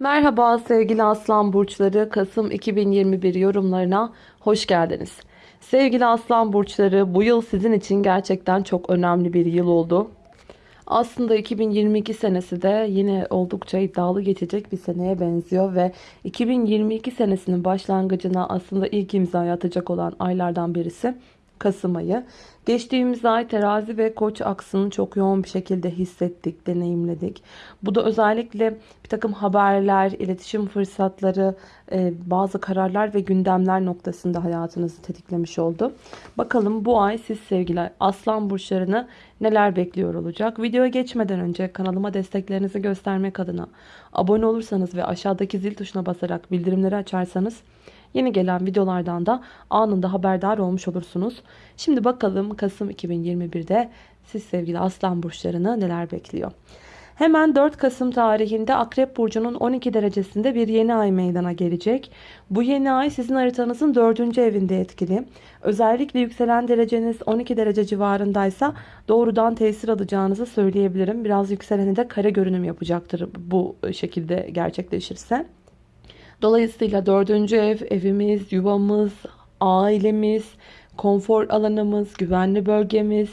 Merhaba sevgili Aslan Burçları Kasım 2021 yorumlarına hoş geldiniz. Sevgili Aslan Burçları bu yıl sizin için gerçekten çok önemli bir yıl oldu. Aslında 2022 senesi de yine oldukça iddialı geçecek bir seneye benziyor ve 2022 senesinin başlangıcına aslında ilk imzayı atacak olan aylardan birisi Kasım ayı. Geçtiğimiz ay terazi ve koç aksını çok yoğun bir şekilde hissettik, deneyimledik. Bu da özellikle bir takım haberler, iletişim fırsatları, e, bazı kararlar ve gündemler noktasında hayatınızı tetiklemiş oldu. Bakalım bu ay siz sevgili aslan burçlarını neler bekliyor olacak? Videoya geçmeden önce kanalıma desteklerinizi göstermek adına abone olursanız ve aşağıdaki zil tuşuna basarak bildirimleri açarsanız Yeni gelen videolardan da anında haberdar olmuş olursunuz. Şimdi bakalım Kasım 2021'de siz sevgili aslan burçlarını neler bekliyor. Hemen 4 Kasım tarihinde Akrep Burcu'nun 12 derecesinde bir yeni ay meydana gelecek. Bu yeni ay sizin haritanızın 4. evinde etkili. Özellikle yükselen dereceniz 12 derece civarındaysa doğrudan tesir alacağınızı söyleyebilirim. Biraz yükseleni de kare görünüm yapacaktır bu şekilde gerçekleşirse. Dolayısıyla dördüncü ev, evimiz, yuvamız, ailemiz, konfor alanımız, güvenli bölgemiz,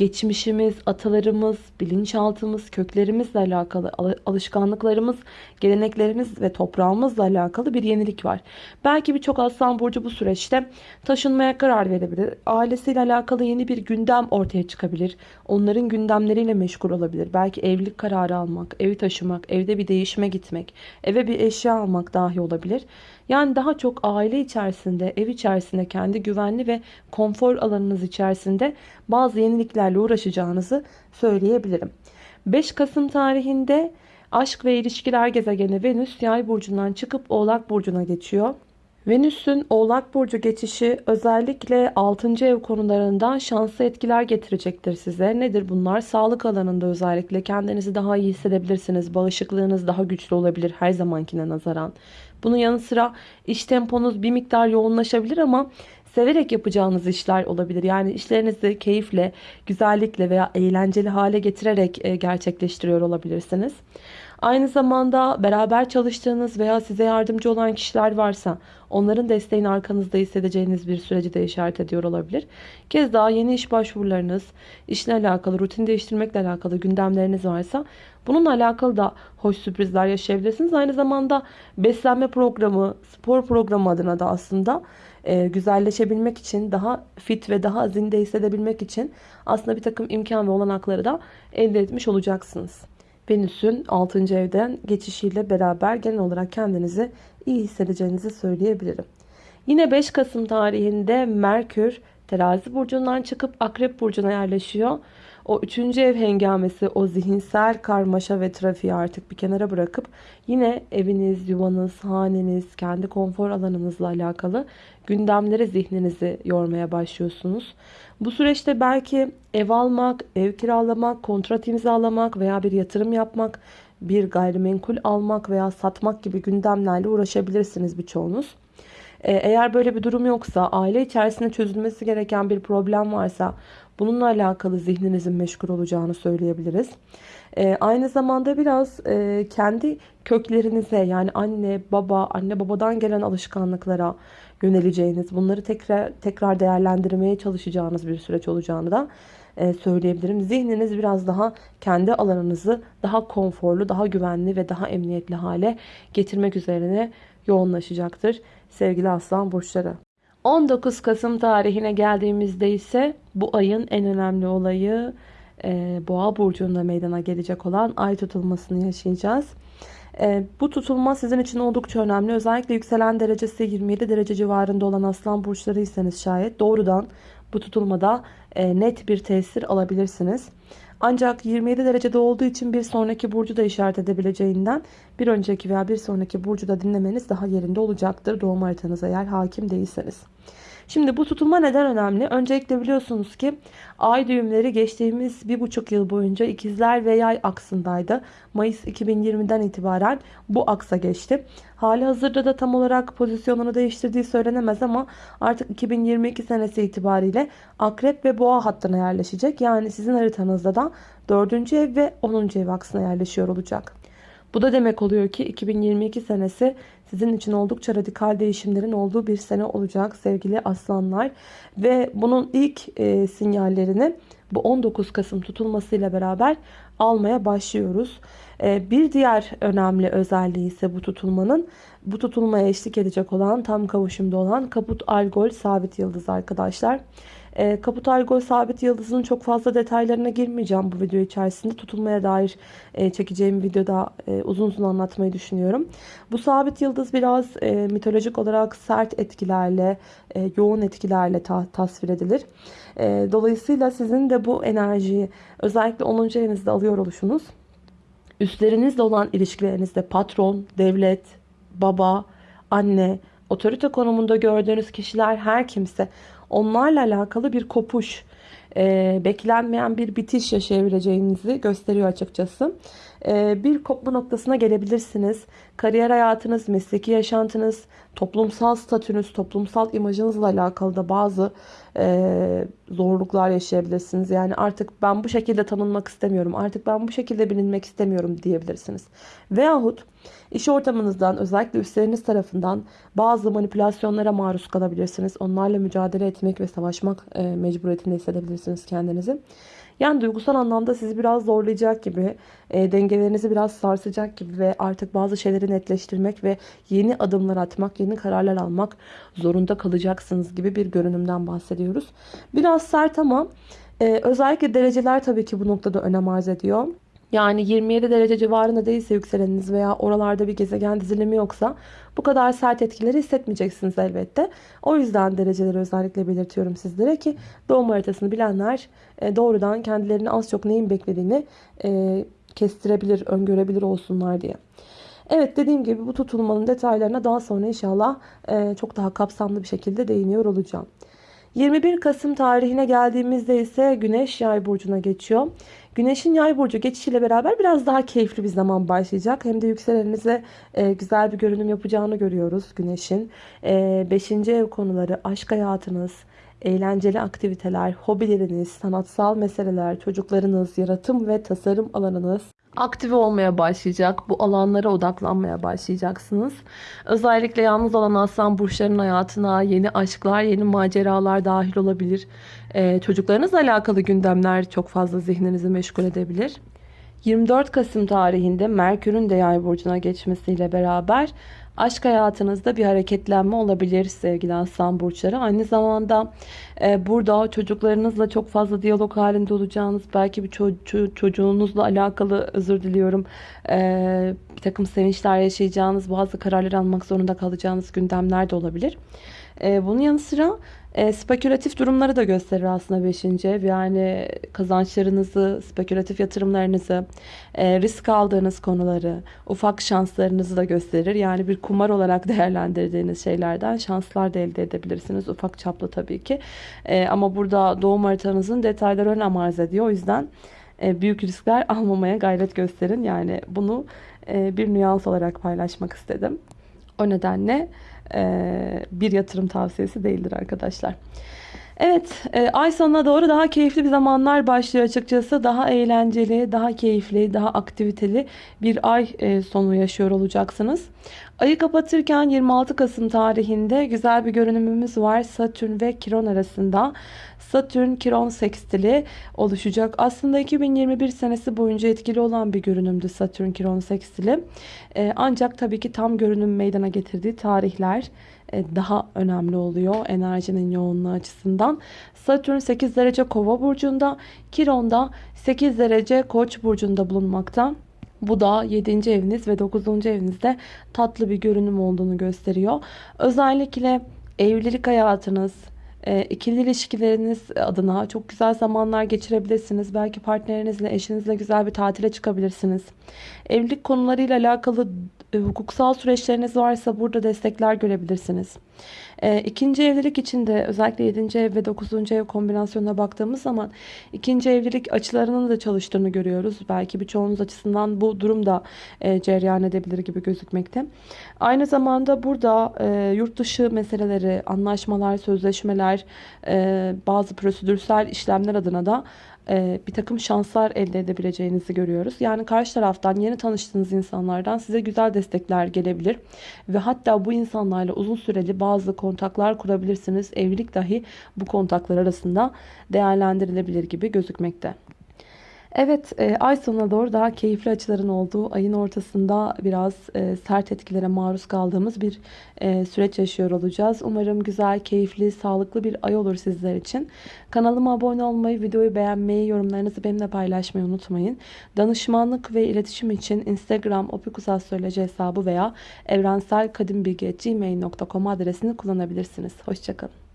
geçmişimiz, atalarımız, bilinçaltımız, köklerimizle alakalı, alışkanlıklarımız, geleneklerimiz ve toprağımızla alakalı bir yenilik var. Belki birçok aslan burcu bu süreçte taşınmaya karar verebilir. Ailesiyle alakalı yeni bir gündem ortaya çıkabilir. Onların gündemleriyle meşgul olabilir. Belki evlilik kararı almak, evi taşımak, evde bir değişime gitmek, eve bir eşya almak dahi olabilir. Yani daha çok aile içerisinde, ev içerisinde, kendi güvenli ve konfor alanınız içerisinde bazı yeniliklerle uğraşacağınızı söyleyebilirim. 5 Kasım tarihinde aşk ve ilişkiler gezegeni Venüs yay burcundan çıkıp oğlak burcuna geçiyor. Venüs'ün Oğlak Burcu geçişi özellikle 6. ev konularından şanslı etkiler getirecektir size. Nedir bunlar? Sağlık alanında özellikle kendinizi daha iyi hissedebilirsiniz. Bağışıklığınız daha güçlü olabilir her zamankine nazaran. Bunun yanı sıra iş temponuz bir miktar yoğunlaşabilir ama severek yapacağınız işler olabilir. Yani işlerinizi keyifle, güzellikle veya eğlenceli hale getirerek e, gerçekleştiriyor olabilirsiniz. Aynı zamanda beraber çalıştığınız veya size yardımcı olan kişiler varsa onların desteğini arkanızda hissedeceğiniz bir süreci de işaret ediyor olabilir. Kez daha yeni iş başvurularınız, işle alakalı, rutin değiştirmekle alakalı gündemleriniz varsa bununla alakalı da hoş sürprizler yaşayabilirsiniz. Aynı zamanda beslenme programı, spor programı adına da aslında e, güzelleşebilmek için, daha fit ve daha zinde hissedebilmek için aslında bir takım imkan ve olanakları da elde etmiş olacaksınız. Venüs'ün 6. evden geçişiyle beraber genel olarak kendinizi iyi hissedeceğinizi söyleyebilirim. Yine 5 Kasım tarihinde Merkür terazi burcundan çıkıp akrep burcuna yerleşiyor. O üçüncü ev hengamesi, o zihinsel karmaşa ve trafiği artık bir kenara bırakıp yine eviniz, yuvanız, haneniz, kendi konfor alanınızla alakalı gündemlere zihninizi yormaya başlıyorsunuz. Bu süreçte belki ev almak, ev kiralamak, kontrat imzalamak veya bir yatırım yapmak, bir gayrimenkul almak veya satmak gibi gündemlerle uğraşabilirsiniz birçoğunuz. Ee, eğer böyle bir durum yoksa, aile içerisinde çözülmesi gereken bir problem varsa bununla alakalı zihninizin meşgul olacağını söyleyebiliriz. Ee, aynı zamanda biraz e, kendi köklerinize yani anne, baba, anne babadan gelen alışkanlıklara yöneleceğiniz, bunları tekrar tekrar değerlendirmeye çalışacağınız bir süreç olacağını da e, söyleyebilirim. Zihniniz biraz daha kendi alanınızı daha konforlu, daha güvenli ve daha emniyetli hale getirmek üzerine yoğunlaşacaktır sevgili aslan burçları. 19 Kasım tarihine geldiğimizde ise bu ayın en önemli olayı e, Boğa burcunda meydana gelecek olan ay tutulmasını yaşayacağız. E, bu tutulma sizin için oldukça önemli. Özellikle yükselen derecesi 27 derece civarında olan aslan burçlarıysanız şayet doğrudan bu tutulmada e, net bir tesir alabilirsiniz. Ancak 27 derecede olduğu için bir sonraki burcu da işaret edebileceğinden bir önceki veya bir sonraki burcu da dinlemeniz daha yerinde olacaktır. Doğum haritanıza eğer hakim değilseniz. Şimdi bu tutulma neden önemli? Öncelikle biliyorsunuz ki ay düğümleri geçtiğimiz bir buçuk yıl boyunca ikizler ve yay aksındaydı. Mayıs 2020'den itibaren bu aksa geçti. Hali hazırda da tam olarak pozisyonunu değiştirdiği söylenemez ama artık 2022 senesi itibariyle akrep ve boğa hattına yerleşecek. Yani sizin haritanızda da 4. ev ve 10. ev aksına yerleşiyor olacak. Bu da demek oluyor ki 2022 senesi sizin için oldukça radikal değişimlerin olduğu bir sene olacak sevgili aslanlar. Ve bunun ilk e, sinyallerini bu 19 Kasım tutulmasıyla beraber almaya başlıyoruz. E, bir diğer önemli özelliği ise bu tutulmanın bu tutulmaya eşlik edecek olan tam kavuşumda olan Kaput Algol sabit yıldız arkadaşlar. E, Kaput Algol sabit yıldızının çok fazla detaylarına girmeyeceğim bu video içerisinde. Tutulmaya dair e, çekeceğim videoda e, uzun uzun anlatmayı düşünüyorum. Bu sabit yıldız biraz e, mitolojik olarak sert etkilerle, e, yoğun etkilerle ta tasvir edilir. E, dolayısıyla sizin de bu enerjiyi özellikle 10. evinizde alıyor oluşunuz üstlerinizle olan ilişkilerinizde patron, devlet, baba, anne, otorite konumunda gördüğünüz kişiler her kimse onlarla alakalı bir kopuş, e, beklenmeyen bir bitiş yaşayabileceğinizi gösteriyor açıkçası. E, bir kopma noktasına gelebilirsiniz. Kariyer hayatınız, mesleki yaşantınız, toplumsal statünüz, toplumsal imajınızla alakalı da bazı e, zorluklar yaşayabilirsiniz. Yani artık ben bu şekilde tanınmak istemiyorum, artık ben bu şekilde bilinmek istemiyorum diyebilirsiniz. Veyahut iş ortamınızdan özellikle üstleriniz tarafından bazı manipülasyonlara maruz kalabilirsiniz. Onlarla mücadele etmek ve savaşmak e, mecburiyetinde hissedebilirsiniz kendinizi. Yani duygusal anlamda sizi biraz zorlayacak gibi, e, dengelerinizi biraz sarsacak gibi ve artık bazı şeyleri netleştirmek ve yeni adımlar atmak, yeni kararlar almak zorunda kalacaksınız gibi bir görünümden bahsediyoruz. Biraz sert ama e, özellikle dereceler tabii ki bu noktada önem arz ediyor. Yani 27 derece civarında değilse yükseleniniz veya oralarda bir gezegen dizilimi yoksa bu kadar sert etkileri hissetmeyeceksiniz elbette. O yüzden dereceleri özellikle belirtiyorum sizlere ki doğum haritasını bilenler e, doğrudan kendilerini az çok neyin beklediğini e, kestirebilir, öngörebilir olsunlar diye. Evet dediğim gibi bu tutulmanın detaylarına daha sonra inşallah e, çok daha kapsamlı bir şekilde değiniyor olacağım. 21 Kasım tarihine geldiğimizde ise Güneş Yay burcuna geçiyor. Güneşin Yay burcu geçişiyle beraber biraz daha keyifli bir zaman başlayacak. Hem de yükseleninize e, güzel bir görünüm yapacağını görüyoruz Güneşin. 5. E, ev konuları, aşk hayatınız, eğlenceli aktiviteler, hobileriniz, sanatsal meseleler, çocuklarınız, yaratım ve tasarım alanınız aktive olmaya başlayacak. Bu alanlara odaklanmaya başlayacaksınız. Özellikle yalnız olan aslan burçlarının hayatına yeni aşklar, yeni maceralar dahil olabilir. Ee, çocuklarınızla alakalı gündemler çok fazla zihninizi meşgul edebilir. 24 Kasım tarihinde Merkür'ün de yay burcuna geçmesiyle beraber aşk hayatınızda bir hareketlenme olabilir sevgili aslan burçları. Aynı zamanda e, burada çocuklarınızla çok fazla diyalog halinde olacağınız belki bir ço- çocuğunuzla alakalı özür diliyorum e, bir takım sevinçler yaşayacağınız bazı kararlar almak zorunda kalacağınız gündemler de olabilir. E, bunun yanı sıra e, spekülatif durumları da gösterir aslında 5. ev. Yani kazançlarınızı, spekülatif yatırımlarınızı, e, risk aldığınız konuları, ufak şanslarınızı da gösterir. Yani bir kumar olarak değerlendirdiğiniz şeylerden şanslar da elde edebilirsiniz. Ufak çaplı tabii ki. E, ama burada doğum haritanızın detayları önem arz ediyor. O yüzden e, büyük riskler almamaya gayret gösterin. Yani bunu e, bir nüans olarak paylaşmak istedim. O nedenle bir yatırım tavsiyesi değildir arkadaşlar. Evet e, ay sonuna doğru daha keyifli bir zamanlar başlıyor açıkçası. Daha eğlenceli, daha keyifli, daha aktiviteli bir ay e, sonu yaşıyor olacaksınız. Ayı kapatırken 26 Kasım tarihinde güzel bir görünümümüz var. Satürn ve Kiron arasında. Satürn Kiron sekstili oluşacak. Aslında 2021 senesi boyunca etkili olan bir görünümdü Satürn Kiron sekstili. Ee, ancak tabii ki tam görünüm meydana getirdiği tarihler e, daha önemli oluyor enerjinin yoğunluğu açısından. Satürn 8 derece kova burcunda, Kiron da 8 derece koç burcunda bulunmakta. Bu da 7. eviniz ve 9. evinizde tatlı bir görünüm olduğunu gösteriyor. Özellikle evlilik hayatınız, e, ikili ilişkileriniz adına çok güzel zamanlar geçirebilirsiniz. Belki partnerinizle, eşinizle güzel bir tatile çıkabilirsiniz. Evlilik konularıyla alakalı e, hukuksal süreçleriniz varsa burada destekler görebilirsiniz. E, ikinci evlilik için de özellikle 7. ev ve 9. ev kombinasyonuna baktığımız zaman ikinci evlilik açılarının da çalıştığını görüyoruz. Belki birçoğunuz açısından bu durum da e, cereyan edebilir gibi gözükmekte. Aynı zamanda burada e, yurt dışı meseleleri, anlaşmalar, sözleşmeler, e, bazı prosedürsel işlemler adına da e, bir takım şanslar elde edebileceğinizi görüyoruz. Yani karşı taraftan yeni tanıştığınız insanlardan size güzel destekler gelebilir. Ve hatta bu insanlarla uzun süreli bazı kontaklar kurabilirsiniz. Evlilik dahi bu kontaklar arasında değerlendirilebilir gibi gözükmekte. Evet, e, ay sonuna doğru daha keyifli açıların olduğu, ayın ortasında biraz e, sert etkilere maruz kaldığımız bir e, süreç yaşıyor olacağız. Umarım güzel, keyifli, sağlıklı bir ay olur sizler için. Kanalıma abone olmayı, videoyu beğenmeyi, yorumlarınızı benimle paylaşmayı unutmayın. Danışmanlık ve iletişim için Instagram opikusastroloji hesabı veya evrenselkadimbilgi.gmail.com adresini kullanabilirsiniz. Hoşçakalın.